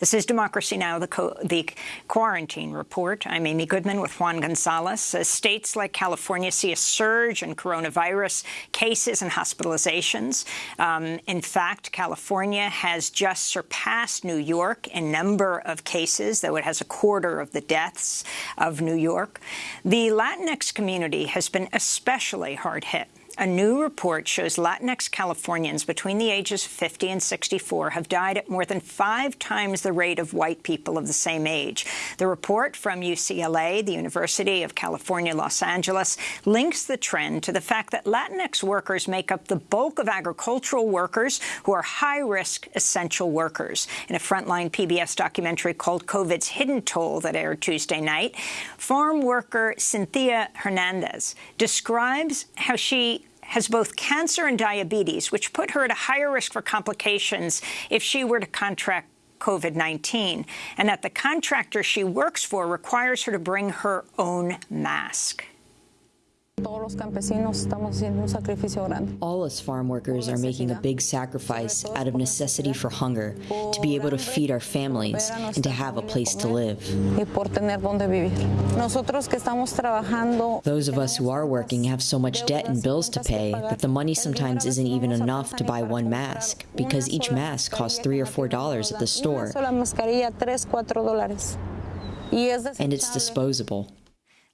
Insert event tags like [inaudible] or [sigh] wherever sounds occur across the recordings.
This is Democracy Now!, the, the, quarantine report. I'm Amy Goodman with Juan Gonzalez. As states like California see a surge in coronavirus cases and hospitalizations. Um, in fact, California has just surpassed New York in number of cases, though it has a quarter of the deaths of New York. The Latinx community has been especially hard hit. A new report shows Latinx Californians between the ages of 50 and 64 have died at more than five times the rate of white people of the same age. The report from UCLA, the University of California, Los Angeles, links the trend to the fact that Latinx workers make up the bulk of agricultural workers who are high-risk essential workers. In a frontline PBS documentary called COVID's Hidden Toll that aired Tuesday night, farm worker Cynthia Hernandez describes how she has both cancer and diabetes, which put her at a higher risk for complications if she were to contract COVID-19, and that the contractor she works for requires her to bring her own mask. All us farm workers are making a big sacrifice out of necessity for hunger, to be able to feed our families and to have a place to live. Those of us who are working have so much debt and bills to pay that the money sometimes isn't even enough to buy one mask, because each mask costs three or four dollars at the store. And it's disposable.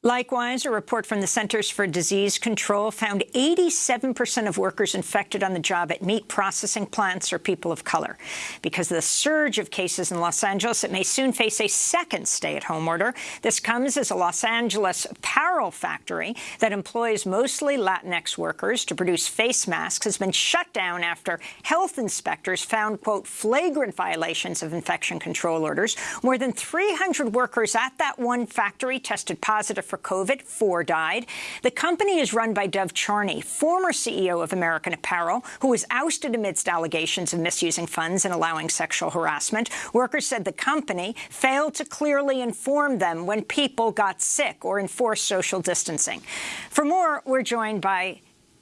Likewise, a report from the Centers for Disease Control found 87% of workers infected on the job at meat processing plants are people of color. Because of the surge of cases in Los Angeles, it may soon face a second stay-at-home order. This comes as a Los Angeles apparel factory that employs mostly Latinx workers to produce face masks has been shut down after health inspectors found, quote, flagrant violations of infection control orders. More than 300 workers at that one factory tested positive for COVID. Four died. The company is run by Dov Charney, former CEO of American Apparel, who was ousted amidst allegations of misusing funds and allowing sexual harassment. Workers said the company failed to clearly inform them when people got sick or enforce social distancing. For more, we're joined by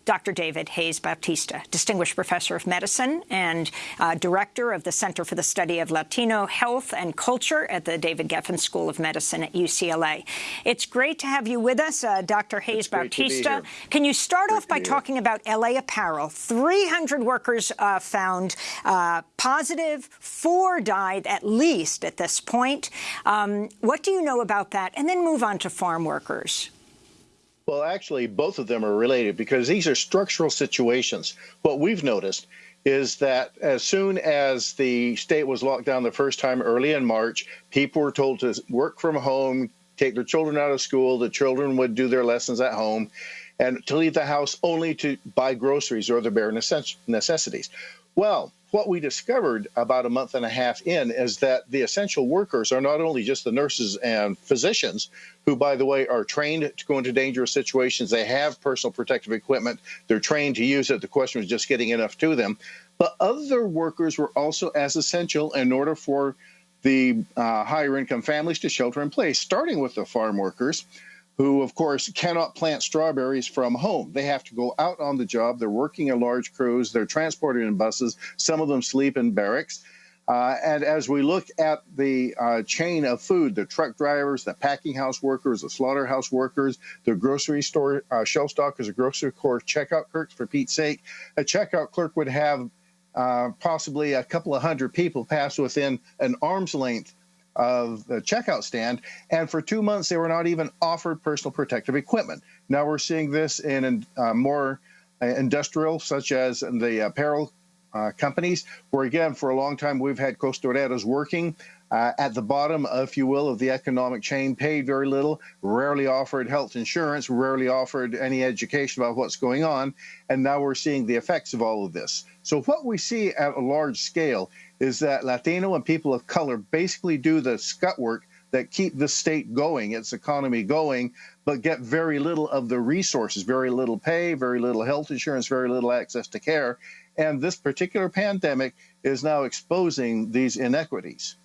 Dr. David Hayes Bautista, Distinguished Professor of Medicine and uh, Director of the Center for the Study of Latino Health and Culture at the David Geffen School of Medicine at UCLA. It's great to have you with us, uh, Dr. Hayes Bautista. Can you start great off by talking about LA Apparel? 300 workers uh, found uh, positive, four died at least at this point. Um, what do you know about that? And then move on to farm workers. Well, actually, both of them are related because these are structural situations. What we've noticed is that as soon as the state was locked down the first time early in March, people were told to work from home, take their children out of school, the children would do their lessons at home, and to leave the house only to buy groceries or the bare necessities. Well, what we discovered about a month and a half in is that the essential workers are not only just the nurses and physicians, who, by the way, are trained to go into dangerous situations. They have personal protective equipment. They're trained to use it. The question was just getting enough to them. But other workers were also as essential in order for the uh, higher income families to shelter in place, starting with the farm workers who, of course, cannot plant strawberries from home. They have to go out on the job. They're working in large crews. They're transported in buses. Some of them sleep in barracks. Uh, and as we look at the uh, chain of food, the truck drivers, the packing house workers, the slaughterhouse workers, the grocery store uh, shelf stockers, the grocery store checkout clerks, for Pete's sake, a checkout clerk would have uh, possibly a couple of hundred people pass within an arm's length of the checkout stand. And for two months, they were not even offered personal protective equipment. Now we're seeing this in uh, more uh, industrial, such as the apparel uh, companies, where again, for a long time, we've had costureros working uh, at the bottom, if you will, of the economic chain, paid very little, rarely offered health insurance, rarely offered any education about what's going on. And now we're seeing the effects of all of this. So what we see at a large scale is that Latino and people of color basically do the scut work that keep the state going, its economy going, but get very little of the resources, very little pay, very little health insurance, very little access to care. And this particular pandemic is now exposing these inequities.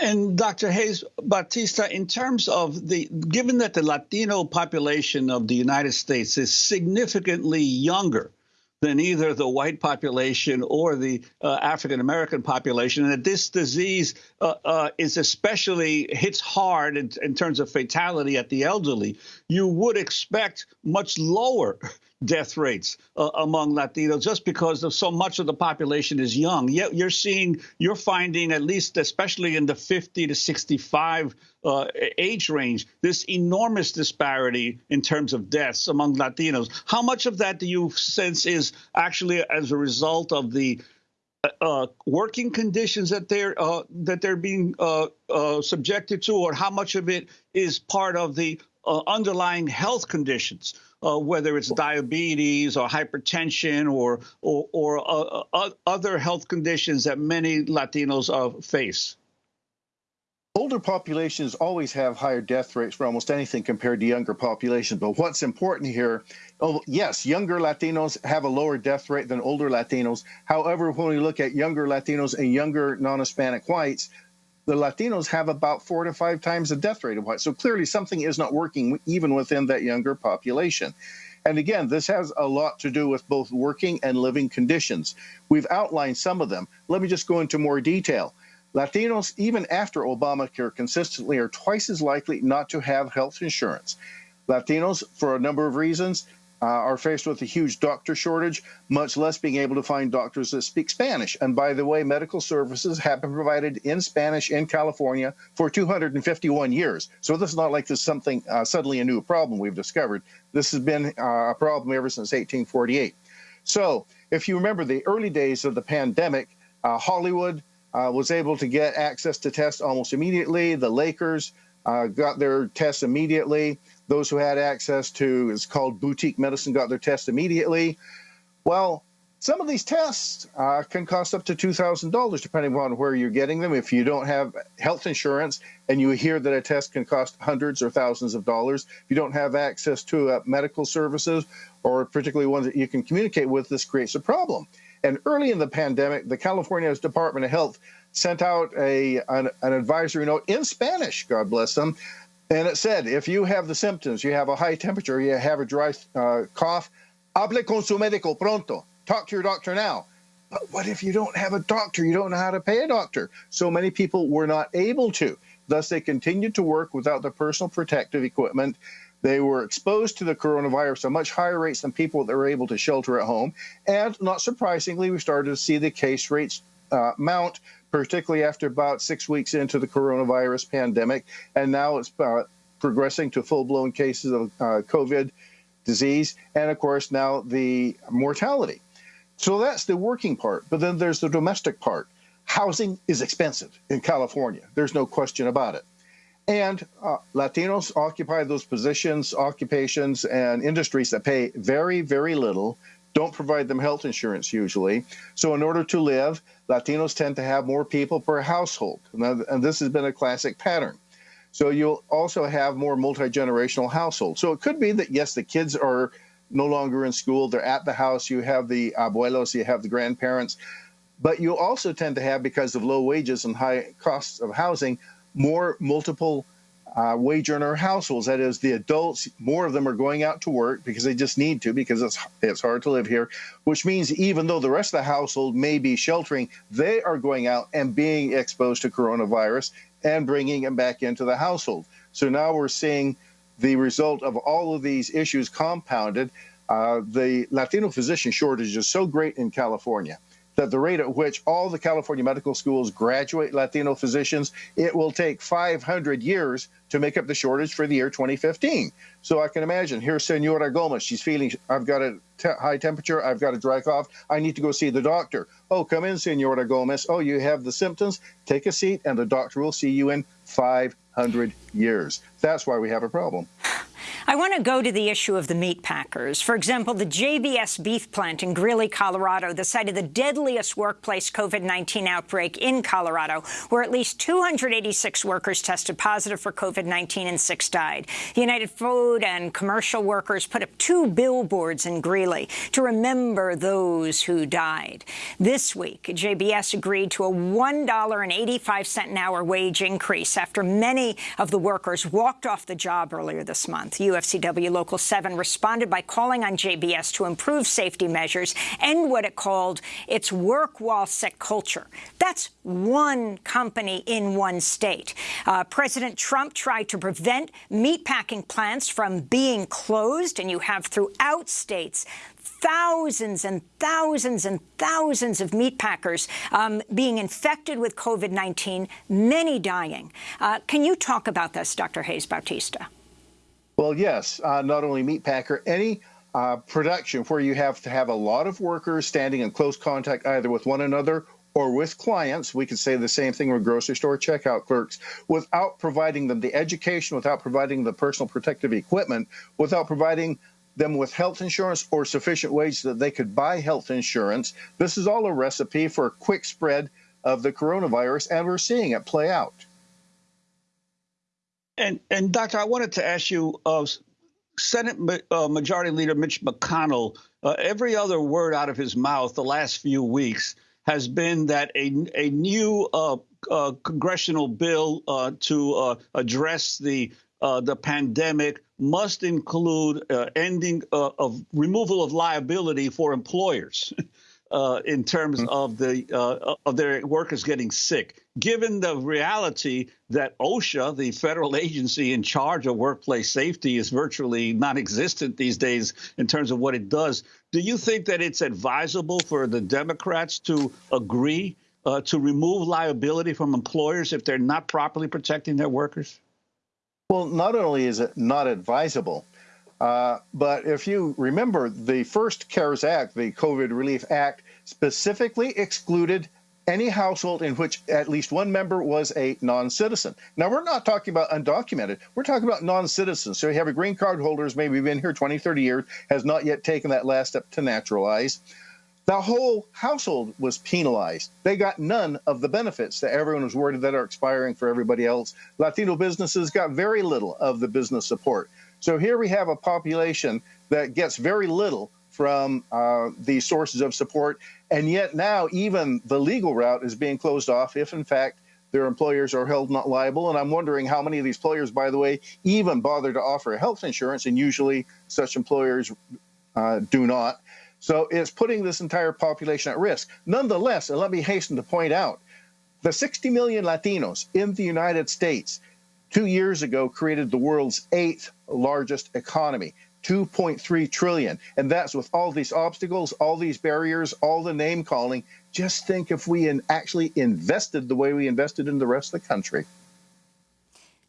And Dr. Hayes Bautista, in terms of the, given that the Latino population of the United States is significantly younger than either the white population or the uh, African American population, and that this disease uh, uh, is especially hits hard in, in, terms of fatality at the elderly, you would expect much lower death rates uh, among Latinos just because of so much of the population is young. Yet you're seeing, you're finding at least, especially in the 50 to 65 uh, age range, this enormous disparity in terms of deaths among Latinos. How much of that do you sense is actually as a result of the uh, uh working conditions that they're uh, that they're being uh, subjected to, or how much of it is part of the uh, underlying health conditions, uh, whether it's diabetes or hypertension or or, or uh, uh other health conditions that many Latinos uh, face? Older populations always have higher death rates for almost anything compared to younger populations. But what's important here, oh, yes, younger Latinos have a lower death rate than older Latinos. However, when we look at younger Latinos and younger non Hispanic whites, the Latinos have about four to five times the death rate of whites. So clearly something is not working even within that younger population. And again, this has a lot to do with both working and living conditions. We've outlined some of them. Let me just go into more detail. Latinos, even after Obamacare, consistently are twice as likely not to have health insurance. Latinos, for a number of reasons, uh, are faced with a huge doctor shortage, much less being able to find doctors that speak Spanish. And by the way, medical services have been provided in Spanish in California for 251 years. So this is not like this is something uh, suddenly a new problem we've discovered. This has been uh, a problem ever since 1848. So if you remember the early days of the pandemic, uh, Hollywood uh, was able to get access to tests almost immediately. The Lakers uh, got their tests immediately. Those who had access to, is called boutique medicine, got their test immediately. Well, some of these tests uh, can cost up to $2,000 depending on where you're getting them. If you don't have health insurance and you hear that a test can cost hundreds or thousands of dollars, if you don't have access to uh, medical services or particularly ones that you can communicate with, this creates a problem. And early in the pandemic, the California Department of Health sent out a an, an advisory note in Spanish, God bless them, and it said, if you have the symptoms, you have a high temperature, you have a dry uh, cough, hable con su médico pronto. Talk to your doctor now. But what if you don't have a doctor? You don't know how to pay a doctor. So many people were not able to. Thus, they continued to work without the personal protective equipment. They were exposed to the coronavirus at much higher rates than people that were able to shelter at home. And not surprisingly, we started to see the case rates uh, mount particularly after about six weeks into the coronavirus pandemic. And now it's uh, progressing to full blown cases of uh, COVID disease. And of course, now the mortality. So that's the working part. But then there's the domestic part. Housing is expensive in California. There's no question about it. And uh, Latinos occupy those positions, occupations, and industries that pay very, very little don't provide them health insurance usually. So, in order to live, Latinos tend to have more people per household. And this has been a classic pattern. So, you'll also have more multi generational households. So, it could be that, yes, the kids are no longer in school, they're at the house, you have the abuelos, you have the grandparents. But you also tend to have, because of low wages and high costs of housing, more multiple uh, wage earner households. That is, the adults, more of them are going out to work because they just need to because it's it's hard to live here. Which means even though the rest of the household may be sheltering, they are going out and being exposed to coronavirus and bringing it back into the household. So now we're seeing the result of all of these issues compounded. Uh, the Latino physician shortage is so great in California that the rate at which all the California medical schools graduate Latino physicians, it will take 500 years to make up the shortage for the year 2015. So I can imagine here's Senora Gomez. She's feeling, I've got a high temperature, I've got a dry cough, I need to go see the doctor. Oh, come in, Senora Gomez. Oh, you have the symptoms? Take a seat, and the doctor will see you in 500 years. That's why we have a problem. I want to go to the issue of the meat packers. For example, the JBS beef plant in Greeley, Colorado, the site of the deadliest workplace COVID-19 outbreak in Colorado, where at least 286 workers tested positive for COVID-19 and six died. The United Food and Commercial Workers put up two billboards in Greeley to remember those who died. This week, JBS agreed to a $1.85 an hour wage increase after many of the workers walked off the job earlier this month. UFCW Local 7 responded by calling on JBS to improve safety measures and what it called its work while sick culture. That's one company in one state. Uh, President Trump tried to prevent meatpacking plants from being closed, and you have throughout states thousands and thousands and thousands of meatpackers um, being infected with COVID-19, many dying. Uh, can you talk about this, Dr. Hayes Bautista? Well, yes. Uh, not only meatpacker, any uh, production where you have to have a lot of workers standing in close contact either with one another or with clients, we could say the same thing with grocery store checkout clerks, without providing them the education, without providing the personal protective equipment, without providing them with health insurance or sufficient wage that they could buy health insurance. This is all a recipe for a quick spread of the coronavirus, and we're seeing it play out. And, and Doctor, I wanted to ask you, uh, Senate uh, Majority Leader Mitch McConnell, uh, every other word out of his mouth the last few weeks has been that a, a new uh, uh, congressional bill uh, to address the the pandemic must include ending of removal of liability for employers [laughs] uh, in terms mm-hmm. of the uh, of their workers getting sick. Given the reality that OSHA, the federal agency in charge of workplace safety, is virtually non-existent these days in terms of what it does, do you think that it's advisable for the Democrats to agree uh, to remove liability from employers if they're not properly protecting their workers? Well, not only is it not advisable, uh, but if you remember, the first CARES Act, the COVID Relief Act, specifically excluded any household in which at least one member was a non-citizen. Now, we're not talking about undocumented. We're talking about non-citizens. So you have a green card holder who's maybe been here 20, 30 years, has not yet taken that last step to naturalize. The whole household was penalized. They got none of the benefits that everyone was worried that are expiring for everybody else. Latino businesses got very little of the business support. So here we have a population that gets very little from uh, the sources of support. And yet now even the legal route is being closed off if, in fact, their employers are held not liable. And I'm wondering how many of these employers, by the way, even bother to offer health insurance. And usually such employers uh, do not. So it's putting this entire population at risk. Nonetheless, and let me hasten to point out, the 60 million Latinos in the United States two years ago created the world's eighth largest economy. 2.3 trillion. And that's with all these obstacles, all these barriers, all the name calling. Just think if we actually invested the way we invested in the rest of the country.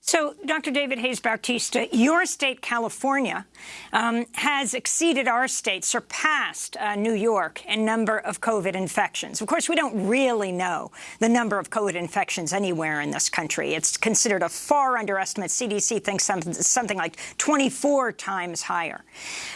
So, Dr. David Hayes Bautista, your state, California, um, has exceeded our state, surpassed uh, New York in number of COVID infections. Of course, we don't really know the number of COVID infections anywhere in this country. It's considered a far underestimate. CDC thinks something, something like 24 times higher.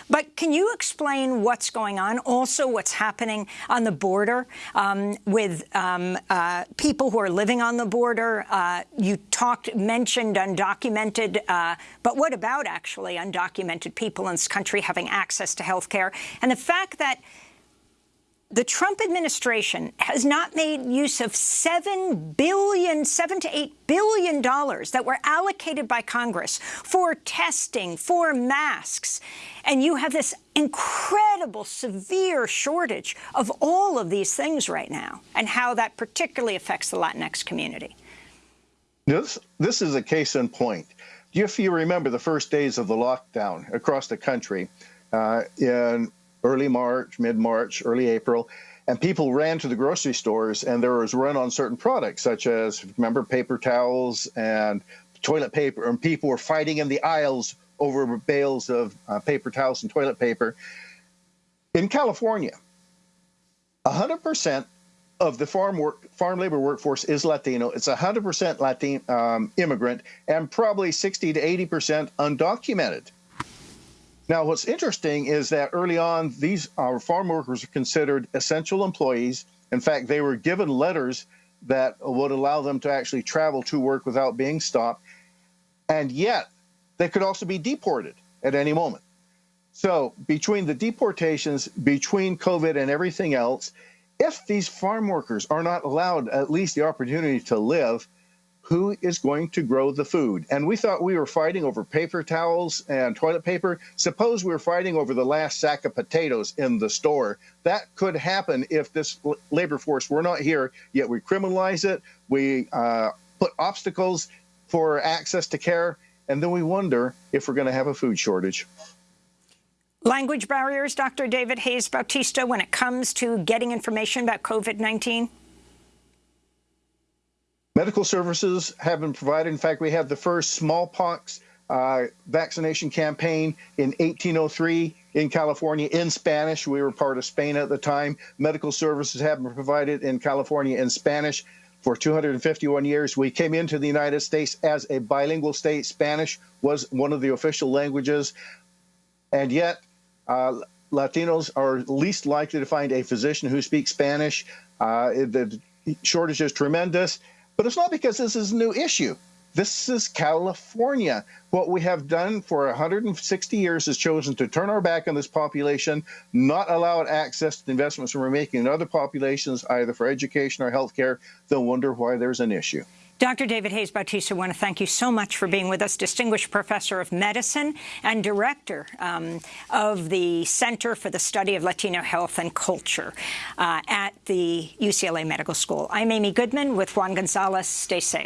But can you explain what's going on? Also, what's happening on the border um, with um, uh, people who are living on the border? Uh, you talked, mentioned undocumented, uh, but what about actually undocumented people in this country having access to health care? And the fact that the Trump administration has not made use of $7 billion, 7 to eight billion dollars that were allocated by Congress for testing, for masks. And you have this incredible, severe shortage of all of these things right now and how that particularly affects the Latinx community. This, this is a case in point. If you remember the first days of the lockdown across the country uh, in early March, mid-March, early April, and people ran to the grocery stores and there was run on certain products such as, remember, paper towels and toilet paper, and people were fighting in the aisles over bales of uh, paper towels and toilet paper. In California, 100% of the farm work, farm labor workforce is Latino. It's 100% Latin um, immigrant and probably 60 to 80% undocumented. Now, what's interesting is that early on, these uh, farm workers are considered essential employees. In fact, they were given letters that would allow them to actually travel to work without being stopped. And yet, they could also be deported at any moment. So, between the deportations, between COVID and everything else, if these farm workers are not allowed at least the opportunity to live, who is going to grow the food? And we thought we were fighting over paper towels and toilet paper. Suppose we were fighting over the last sack of potatoes in the store. That could happen if this labor force were not here, yet we criminalize it. We uh, put obstacles for access to care, and then we wonder if we're going to have a food shortage. Language barriers, Dr. David Hayes Bautista, when it comes to getting information about COVID-19? Medical services have been provided. In fact, we had the first smallpox uh, vaccination campaign in 1803 in California in Spanish. We were part of Spain at the time. Medical services have been provided in California in Spanish for 251 years. We came into the United States as a bilingual state. Spanish was one of the official languages. And yet, uh, Latinos are least likely to find a physician who speaks Spanish. Uh, the shortage is tremendous. But it's not because this is a new issue. This is California. What we have done for 160 years is chosen to turn our back on this population, not allow it access to the investments we're making in other populations, either for education or healthcare. They'll wonder why there's an issue. Dr. David Hayes Bautista, I want to thank you so much for being with us, Distinguished Professor of Medicine and Director um, of the Center for the Study of Latino Health and Culture uh, at the UCLA Medical School. I'm Amy Goodman with Juan Gonzalez. Stay safe.